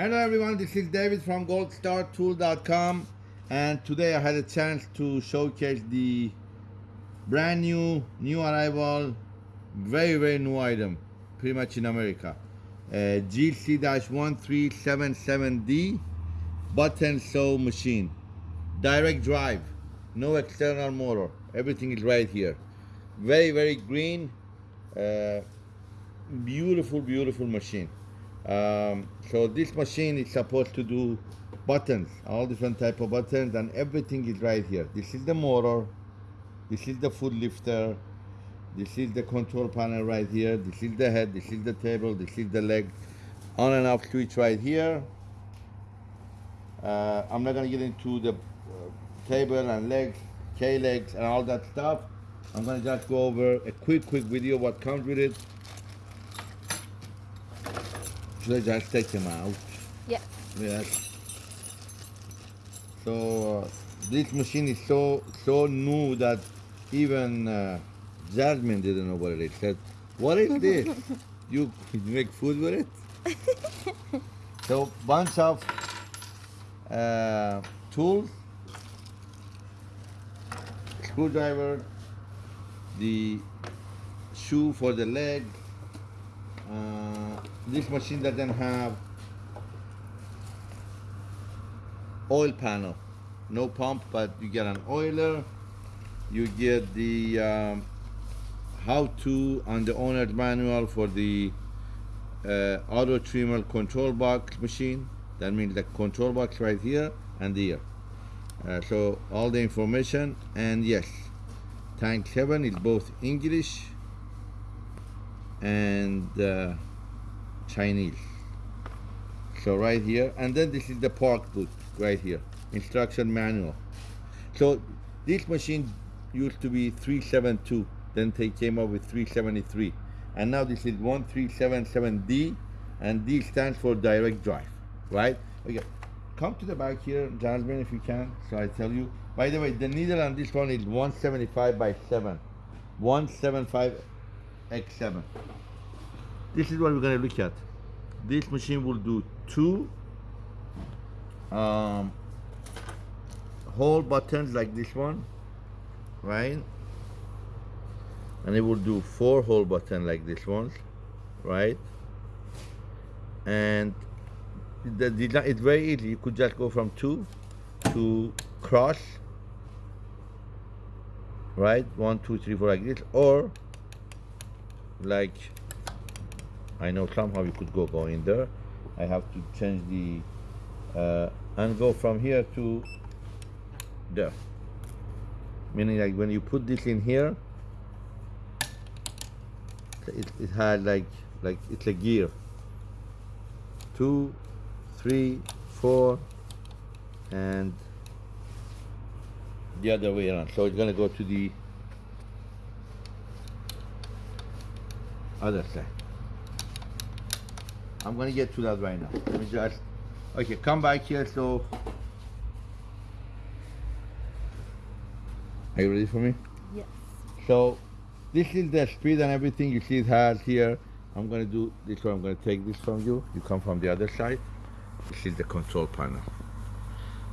Hello everyone, this is David from goldstartool.com and today I had a chance to showcase the brand new, new arrival, very very new item, pretty much in America. Uh, GC-1377D button sew machine. Direct drive, no external motor, everything is right here. Very very green, uh, beautiful beautiful machine. Um, so this machine is supposed to do buttons, all different type of buttons, and everything is right here. This is the motor, this is the foot lifter, this is the control panel right here, this is the head, this is the table, this is the leg, on and off switch right here. Uh, I'm not gonna get into the uh, table and legs, K-legs and all that stuff. I'm gonna just go over a quick, quick video what comes with it. I just take them out? Yeah. Yes. So uh, this machine is so so new that even uh, Jasmine didn't know what it is. Said, "What is this? you, you make food with it?" so bunch of uh, tools, screwdriver, the shoe for the leg. Uh, this machine doesn't have oil panel. No pump but you get an oiler. You get the um, how to on the owner's manual for the uh, auto trimmer control box machine. That means the control box right here and here. Uh, so all the information and yes tank 7 is both English and uh, Chinese. So right here and then this is the park book right here instruction manual. So this machine used to be 372 then they came up with 373 and now this is 1377D and D stands for direct drive right? Okay come to the back here Jasmine if you can so I tell you. By the way the needle on this one is 175 by 7 175 x 7 this is what we're to look at. This machine will do two um, hole buttons like this one right? And it will do four hole button like this one right? And the design it's very easy. You could just go from two to cross right? One two three four like this. Or like I know somehow you could go go in there. I have to change the uh, and go from here to there. Meaning like when you put this in here it, it had like like it's a gear. Two three four and the other way around. So it's gonna go to the other side I'm gonna get to that right now let me just okay come back here so are you ready for me Yes. so this is the speed and everything you see it has here. I'm gonna do this one, I'm gonna take this from you. You come from the other side. This is the control panel.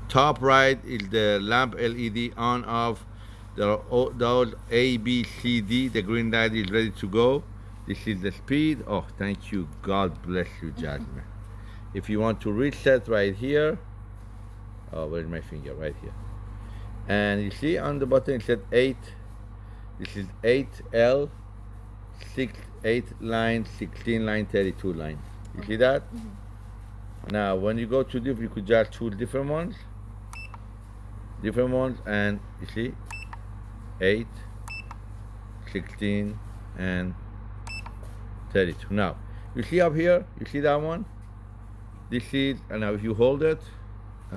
Top right is the lamp LED on off. There are those A, B, C, D. The green light is ready to go. This is the speed. Oh, thank you. God bless you, Jasmine. if you want to reset right here, oh, where's my finger? Right here. And you see on the button it said 8 this is 8L, 6, 8 line, 16 line, 32 line. You see that? Mm -hmm. Now, when you go to different, you could just choose different ones. Different ones, and you see, 8, 16, and 32. Now, you see up here, you see that one? This is, and now if you hold it,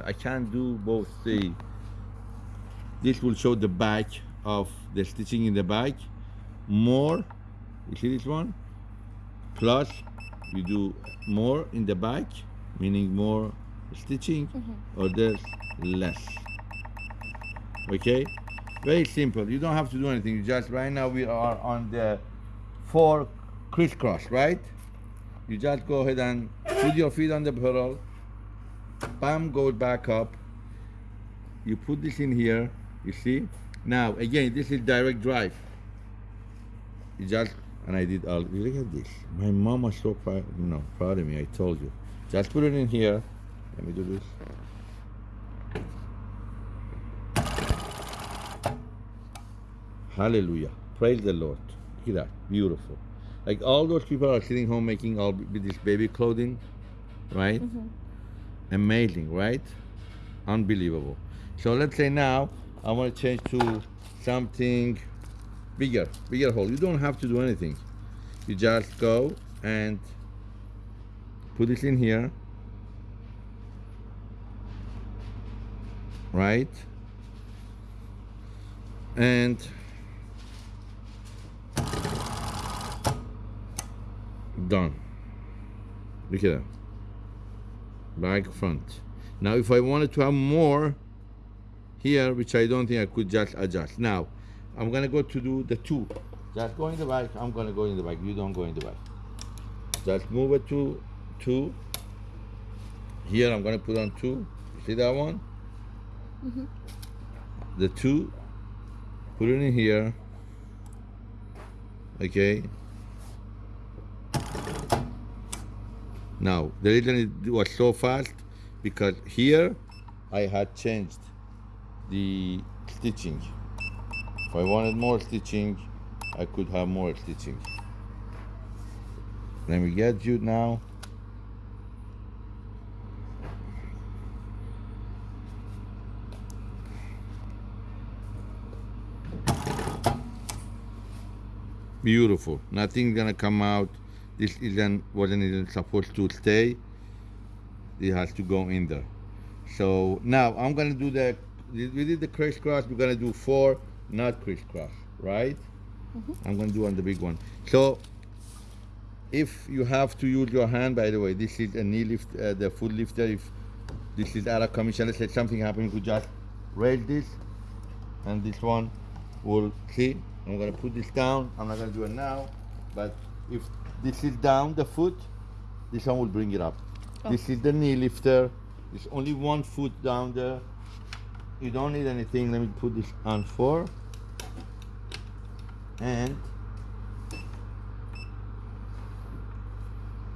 I can't do both the, this will show the back of the stitching in the back. More you see this one? Plus you do more in the back meaning more stitching mm -hmm. or there's less. Okay? Very simple. You don't have to do anything. Just right now we are on the four crisscross right? You just go ahead and put your feet on the pedal. Bam goes back up. You put this in here you see? Now again this is direct drive. You just and I did all look at this. My mom was so proud no proud of me I told you. Just put it in here. Let me do this. Hallelujah. Praise the Lord. Look at that beautiful like all those people are sitting home making all with this baby clothing right mm-hmm. amazing right unbelievable so let's say now I want to change to something bigger, bigger hole. You don't have to do anything. You just go and put it in here, right? And done. Look at that. Back front. Now if I wanted to have more here, which I don't think I could just adjust. Now, I'm gonna go to do the two. Just go in the back, I'm gonna go in the back. You don't go in the back. Just move it to two. Here I'm gonna put on two. See that one? Mm-hmm. The two, put it in here. Okay. Now, the reason it was so fast because here I had changed the stitching. If I wanted more stitching, I could have more stitching. Let me get you now. Beautiful. Nothing gonna come out. This isn't wasn't even supposed to stay. It has to go in there. So now I'm gonna do the we did the crisscross. We're gonna do four, not crisscross, right? I'm gonna do on the big one. So if you have to use your hand, by the way, this is a knee lift, uh, the foot lifter. If this is out of commission, let's say something happened, you just raise this, and this one will see. I'm gonna put this down. I'm not gonna do it now, but if this is down the foot, this one will bring it up. Oh. This is the knee lifter. It's only one foot down there. You don't need anything. Let me put this on four. And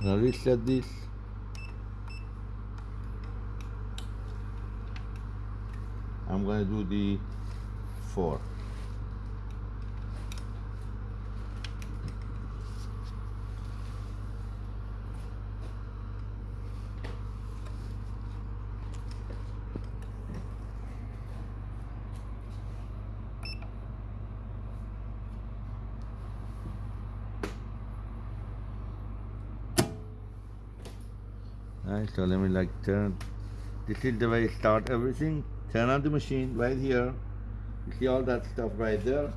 now reset this. I'm gonna do the four. Alright, so let me like turn. This is the way I start everything. Turn on the machine right here. You see all that stuff right there.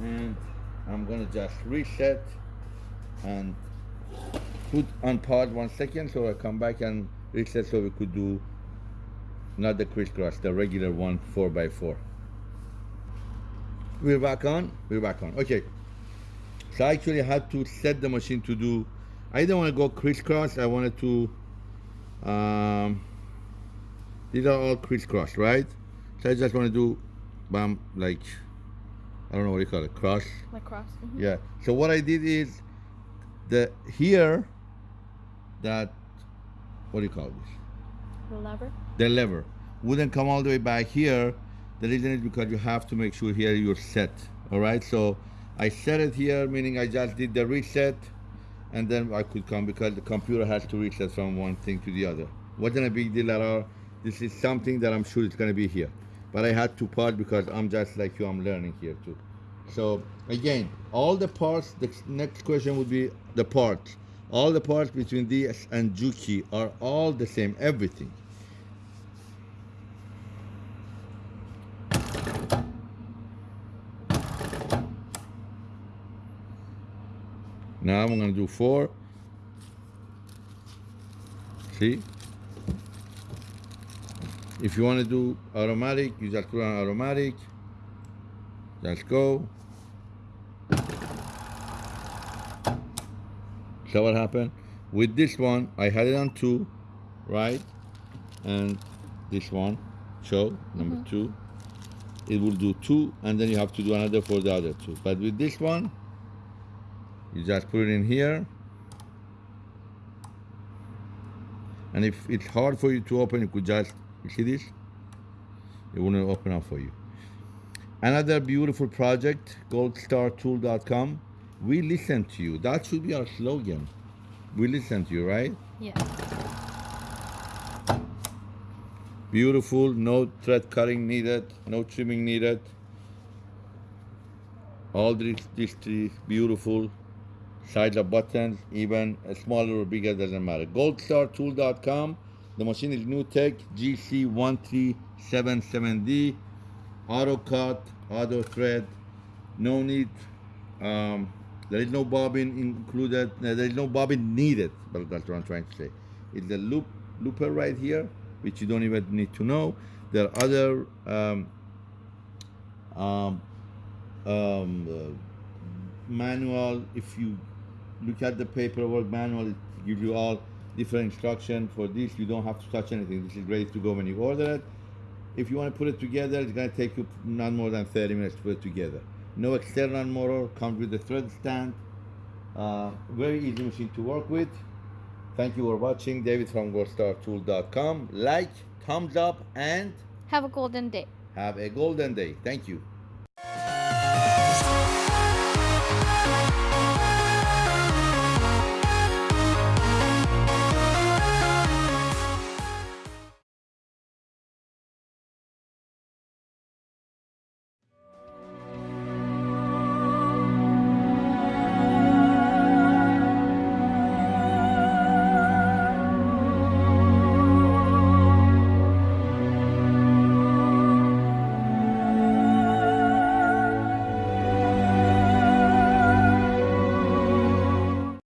And I'm gonna just reset and put on pause one second so I come back and reset so we could do not the crisscross, the regular one four by four. We're back on. We're back on. Okay. So I actually had to set the machine to do. I didn't want to go crisscross. I wanted to. Um, these are all crisscross, right? So I just want to do, bam, like, I don't know what you call it, cross. Like cross. mhm. Yeah. So what I did is, the here, that, what do you call this? The lever. the lever wouldn't come all the way back here. The reason is because you have to make sure here you're set. All right, so I set it here, meaning I just did the reset, and then I could come because the computer has to reset from one thing to the other. Wasn't a big deal at all. This is something that I'm sure it's gonna be here, but I had to pause because I'm just like you. I'm learning here too. So again, all the parts. The next question would be the parts. All the parts between this and Juki are all the same. Everything. Now I'm gonna do four. See? If you wanna do automatic, you just put on automatic. Just go. So what happened? With this one, I had it on two, right? And this one, show number mm-hmm. two, it will do two, and then you have to do another for the other two. But with this one, you just put it in here. And if it's hard for you to open, you could just, you see this? It wouldn't open up for you. Another beautiful project, goldstartool.com. We listen to you. That should be our slogan. We listen to you, right? Yeah. Beautiful, no thread cutting needed, no trimming needed. All these, these three beautiful sides of buttons, even smaller or bigger, doesn't matter. Goldstartool.com. The machine is NewTek GC1377D. Auto cut, auto thread, no need. Um, there is no bobbin included. There is no bobbin needed. But that's what I'm trying to say. It's a loop looper right here, which you don't even need to know. There are other um, um, um, uh, manual. If you look at the paperwork manual, it gives you all different instruction for this. You don't have to touch anything. This is ready to go when you order it. If you want to put it together, it's going to take you not more than 30 minutes to put it together. No external motor, comes with the thread stand. Uh, very easy machine to work with. Thank you for watching. David from goldstartool.com. Like, thumbs up, and Have a golden day. have a golden day. Thank you.